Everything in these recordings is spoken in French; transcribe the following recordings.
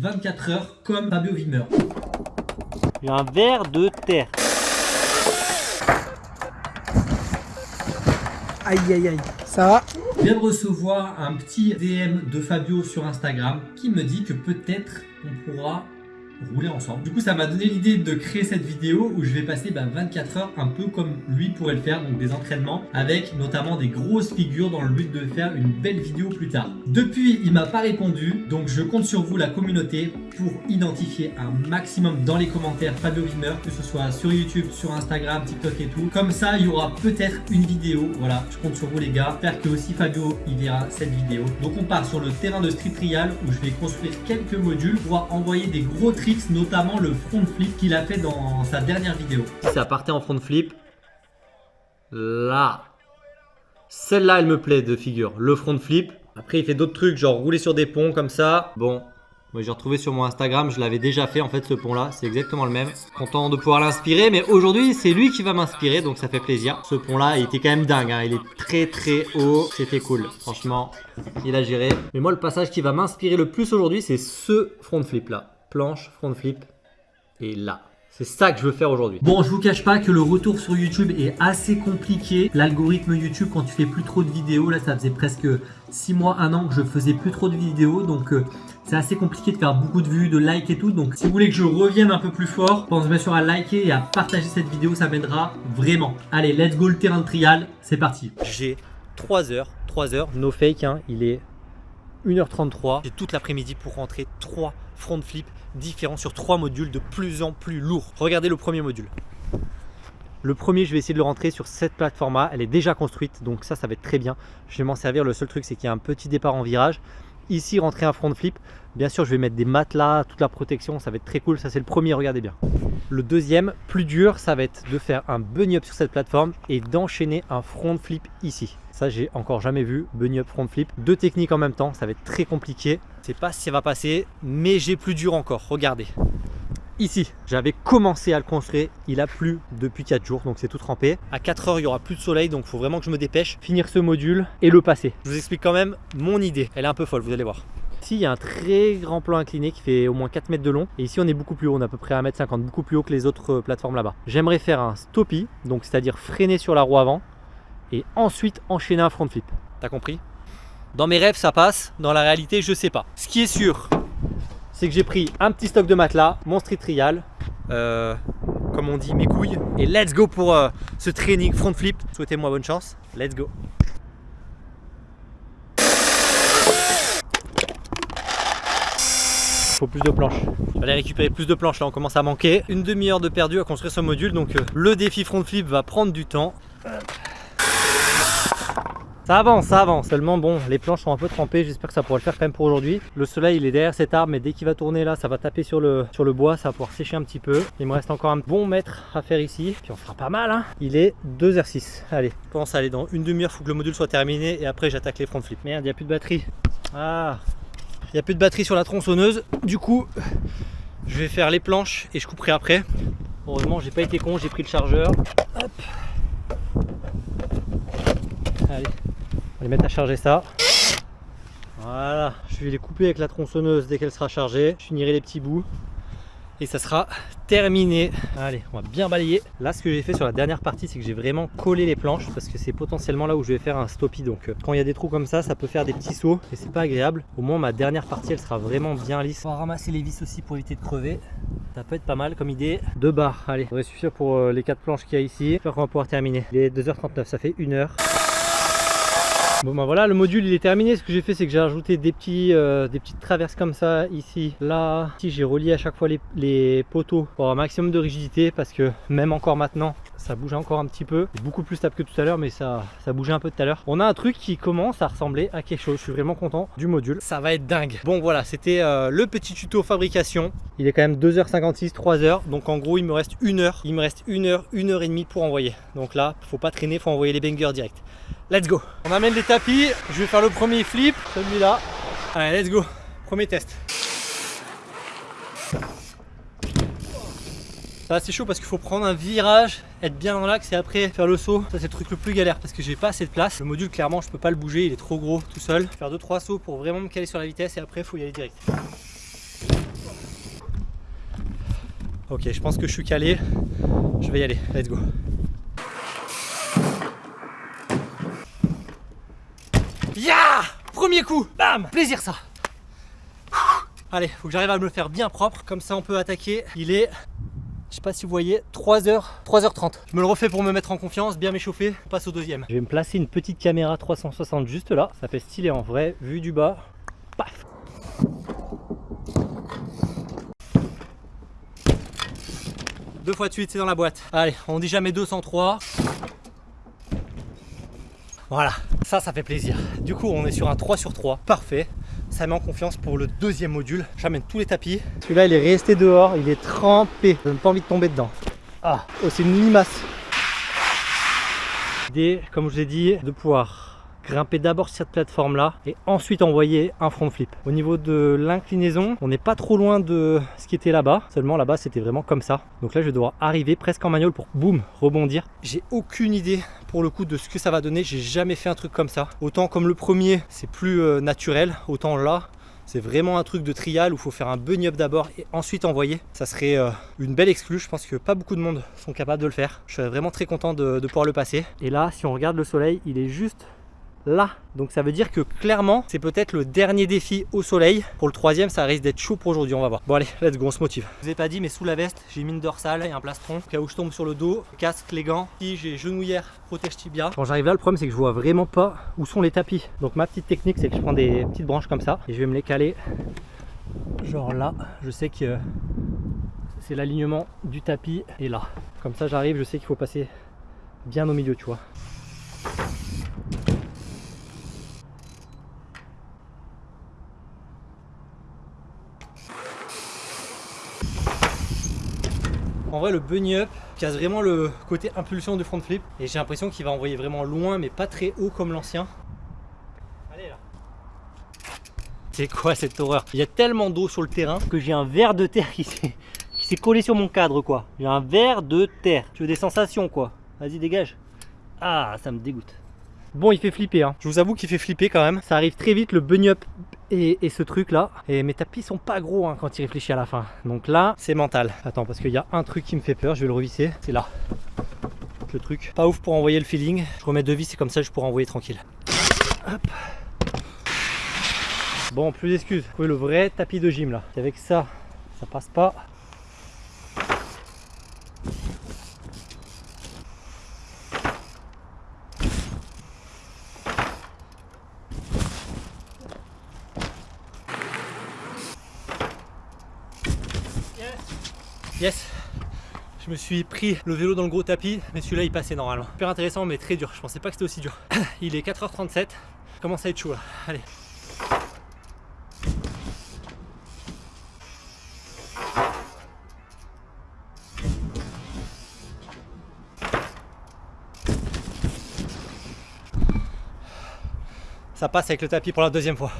24 heures comme Fabio Wimmer. Il y a un verre de terre. Aïe aïe aïe. Ça va? Je viens de recevoir un petit DM de Fabio sur Instagram qui me dit que peut-être on pourra rouler ensemble. Du coup, ça m'a donné l'idée de créer cette vidéo où je vais passer bah, 24 heures un peu comme lui pourrait le faire, donc des entraînements avec notamment des grosses figures dans le but de faire une belle vidéo plus tard. Depuis, il m'a pas répondu, donc je compte sur vous, la communauté, pour identifier un maximum dans les commentaires Fabio Wimmer, que ce soit sur YouTube, sur Instagram, TikTok et tout. Comme ça, il y aura peut-être une vidéo. Voilà, je compte sur vous les gars. J'espère que aussi Fabio, il verra cette vidéo. Donc on part sur le terrain de Street Trial où je vais construire quelques modules pour envoyer des gros notamment le front flip qu'il a fait dans sa dernière vidéo. Ça partait en front flip, là, celle-là, elle me plaît de figure. Le front flip. Après, il fait d'autres trucs, genre rouler sur des ponts comme ça. Bon, moi j'ai retrouvé sur mon Instagram, je l'avais déjà fait en fait ce pont là, c'est exactement le même. Content de pouvoir l'inspirer, mais aujourd'hui c'est lui qui va m'inspirer, donc ça fait plaisir. Ce pont là, il était quand même dingue, hein. il est très très haut, c'était cool. Franchement, il a géré. Mais moi le passage qui va m'inspirer le plus aujourd'hui, c'est ce front flip là. Planche, front flip, et là. C'est ça que je veux faire aujourd'hui. Bon, je vous cache pas que le retour sur YouTube est assez compliqué. L'algorithme YouTube, quand tu fais plus trop de vidéos, là ça faisait presque 6 mois, 1 an que je faisais plus trop de vidéos. Donc euh, c'est assez compliqué de faire beaucoup de vues, de likes et tout. Donc si vous voulez que je revienne un peu plus fort, pense bien sûr à liker et à partager cette vidéo, ça m'aidera vraiment. Allez, let's go le terrain de trial, c'est parti. J'ai 3 heures, 3 heures, no fake, hein, il est 1h33. J'ai toute l'après-midi pour rentrer 3 front flip différents sur 3 modules de plus en plus lourds. Regardez le premier module. Le premier, je vais essayer de le rentrer sur cette plateforme-là. Elle est déjà construite, donc ça, ça va être très bien. Je vais m'en servir. Le seul truc, c'est qu'il y a un petit départ en virage. Ici, rentrer un front flip. Bien sûr, je vais mettre des matelas, toute la protection. Ça va être très cool. Ça, c'est le premier. Regardez bien. Le deuxième, plus dur, ça va être de faire un bunny up sur cette plateforme et d'enchaîner un front flip ici. Ça, j'ai encore jamais vu. Bunny up, front flip. Deux techniques en même temps. Ça va être très compliqué. Je sais pas si ça va passer, mais j'ai plus dur encore. Regardez ici. J'avais commencé à le construire, il a plu depuis 4 jours, donc c'est tout trempé. À 4 heures, il y aura plus de soleil, donc il faut vraiment que je me dépêche, finir ce module et le passer. Je vous explique quand même mon idée, elle est un peu folle, vous allez voir. Il y a un très grand plan incliné qui fait au moins 4 mètres de long. Et ici, on est beaucoup plus haut, on est à peu près à 1m50, beaucoup plus haut que les autres euh, plateformes là-bas. J'aimerais faire un stoppie, donc c'est-à-dire freiner sur la roue avant et ensuite enchaîner un front flip. T'as compris? Dans mes rêves, ça passe. Dans la réalité, je sais pas. Ce qui est sûr, c'est que j'ai pris un petit stock de matelas, mon street trial, euh, comme on dit mes couilles, et let's go pour euh, ce training front flip. Souhaitez-moi bonne chance, let's go. Faut plus de planches. Je vais aller récupérer plus de planches là, on commence à manquer. Une demi-heure de perdu à construire ce module, donc euh, le défi front flip va prendre du temps. Ça avance, ça avance. Seulement, bon, les planches sont un peu trempées. J'espère que ça pourra le faire quand même pour aujourd'hui. Le soleil, il est derrière cet arbre, mais dès qu'il va tourner là, ça va taper sur le, sur le bois. Ça va pouvoir sécher un petit peu. Il me reste encore un bon mètre à faire ici. Puis on fera pas mal, hein. Il est 2h06. Allez, je pense aller dans une demi-heure. Faut que le module soit terminé et après, j'attaque les front flips. Merde, il n'y a plus de batterie. Ah, il n'y a plus de batterie sur la tronçonneuse. Du coup, je vais faire les planches et je couperai après. Heureusement, j'ai pas été con, j'ai pris le chargeur. Hop. Allez, on va les mettre à charger ça. Voilà, je vais les couper avec la tronçonneuse dès qu'elle sera chargée. Je finirai les petits bouts et ça sera terminé. Allez, on va bien balayer. Là, ce que j'ai fait sur la dernière partie, c'est que j'ai vraiment collé les planches parce que c'est potentiellement là où je vais faire un stoppie. Donc, euh, quand il y a des trous comme ça, ça peut faire des petits sauts et c'est pas agréable. Au moins, ma dernière partie, elle sera vraiment bien lisse. On va ramasser les vis aussi pour éviter de crever. Ça peut être pas mal comme idée. Deux barres, allez, ça devrait suffire pour euh, les quatre planches qu'il y a ici. J'espère qu'on va pouvoir terminer. Il est 2h39, ça fait une heure. Bon bah voilà le module il est terminé. Ce que j'ai fait c'est que j'ai rajouté des petits euh, des petites traverses comme ça ici là. Ici j'ai relié à chaque fois les, les, poteaux pour un maximum de rigidité parce que même encore maintenant ça bouge encore un petit peu. Beaucoup plus stable que tout à l'heure mais ça ça bougeait un peu tout à l'heure. On a un truc qui commence à ressembler à quelque chose. Je suis vraiment content du module. Ça va être dingue. Bon voilà c'était euh, le petit tuto fabrication. Il est quand même 2h56 3h donc en gros il me reste une heure. Il me reste une heure une heure et demie pour envoyer. Donc là faut pas traîner faut envoyer les bangers direct. Let's go. On amène les tapis, je vais faire le premier flip, celui-là. Allez, let's go. Premier test. Ça c'est chaud parce qu'il faut prendre un virage, être bien dans l'axe et après faire le saut. Ça c'est le truc le plus galère parce que j'ai pas assez de place. Le module clairement je peux pas le bouger, il est trop gros tout seul. Faire 2-3 sauts pour vraiment me caler sur la vitesse et après il faut y aller direct. Ok, je pense que je suis calé. Je vais y aller. Let's go. Ya Premier coup Bam Plaisir ça Allez, faut que j'arrive à me le faire bien propre. Comme ça, on peut attaquer. Il est je sais pas si vous voyez, 3h, 3h30. Je me le refais pour me mettre en confiance, bien m'échauffer, on passe au deuxième. Je vais me placer une petite caméra 360 juste là, ça fait stylé en vrai, vu du bas, paf Deux fois de suite, c'est dans la boîte. Allez, on dit jamais 203. Voilà, ça, ça fait plaisir. Du coup, on est sur un 3 sur 3, parfait ça met en confiance pour le deuxième module. J'amène tous les tapis. Celui-là, il est resté dehors, il est trempé. Je n'ai pas envie de tomber dedans. Ah, oh, c'est une limace. L'idée, comme je vous ai dit, de pouvoir grimper d'abord sur cette plateforme là et ensuite envoyer un front flip. Au niveau de l'inclinaison, on n'est pas trop loin de ce qui était là-bas, seulement là-bas c'était vraiment comme ça. Donc là je devoir arriver presque en manuel pour boum rebondir. J'ai aucune idée pour le coup de ce que ça va donner, j'ai jamais fait un truc comme ça. Autant comme le premier c'est plus euh, naturel, autant là c'est vraiment un truc de trial où il faut faire un bunny up d'abord et ensuite envoyer. Ça serait euh, une belle exclue. Je pense que pas beaucoup de monde sont capables de le faire. Je serais vraiment très content de pouvoir le passer. Et là, si on regarde le soleil, il est juste là. Donc ça veut dire que clairement, c'est peut-être le dernier défi au soleil. Pour le troisième, ça risque d'être chaud pour aujourd'hui, on va voir. Bon allez, let's go, on se motive. Je vous ai pas dit, mais sous la veste, j'ai mis une dorsale et un plastron. Au cas où je tombe sur le dos, casque, les gants. Si j'ai genouillère, protège tibia. Quand j'arrive là, le problème c'est que je vois vraiment pas où sont les tapis. Donc ma petite technique, c'est que je prends des petites branches comme ça et je vais me les caler. Genre là, je sais que c'est l'alignement du tapis et là. Comme ça, j'arrive, je sais qu'il faut passer bien au milieu, tu vois. En vrai, le bunny up casse vraiment le côté impulsion du front flip. Et j'ai l'impression qu'il va envoyer vraiment loin, mais pas très haut comme l'ancien. Allez là. C'est quoi cette horreur? Il y a tellement d'eau sur le terrain que j'ai un verre de terre qui s'est collé sur mon cadre quoi. J'ai un verre de terre. Tu veux des sensations quoi? Vas-y dégage. Ah ça me dégoûte. Bon, il fait flipper. Hein. Je vous avoue qu'il fait flipper quand même. Ça arrive très vite, le bunny up et, ce truc là. Et mes tapis sont pas gros hein, quand il réfléchit à la fin. Donc là, c'est mental. Attends, parce qu'il y a un truc qui me fait peur. Je vais le revisser. C'est là. Le truc. Pas ouf pour envoyer le feeling. Je remets deux vis et comme ça, je pourrai envoyer tranquille. Hop. Bon, plus d'excuses. Oui, le vrai tapis de gym là. avec ça, ça passe pas. Yes je me suis pris le vélo dans le gros tapis, mais celui-là il passait normalement. Super intéressant mais très dur, je pensais pas que c'était aussi dur. Il est 4h37, commence à être chaud là, allez. Ça passe avec le tapis pour la deuxième fois.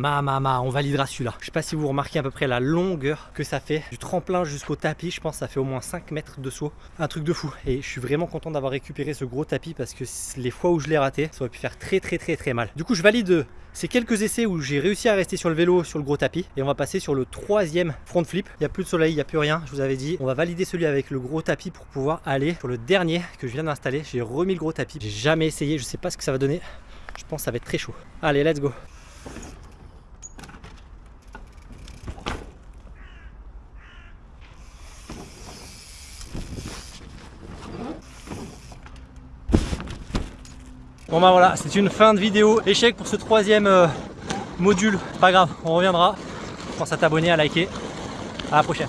Ma, ma, ma, on validera celui-là. Je sais pas si vous remarquez à peu près la longueur que ça fait. Du tremplin jusqu'au tapis, je pense que ça fait au moins 5 mètres de saut. Un truc de fou. Et je suis vraiment content d'avoir récupéré ce gros tapis parce que les fois où je l'ai raté, ça aurait pu faire très très très très mal. Du coup, je valide ces quelques essais où j'ai réussi à rester sur le vélo sur le gros tapis. Et on va passer sur le troisième front flip. Il n'y a plus de soleil, il n'y a plus rien, je vous avais dit. On va valider celui avec le gros tapis pour pouvoir aller sur le dernier que je viens d'installer. J'ai remis le gros tapis. J'ai jamais essayé, je sais pas ce que ça va donner. Je pense que ça va être très chaud. Allez, let's go. Bon bah voilà, c'est une fin de vidéo. Échec pour ce troisième euh, module. Pas grave, on reviendra. Pense à t'abonner, à liker. À la prochaine.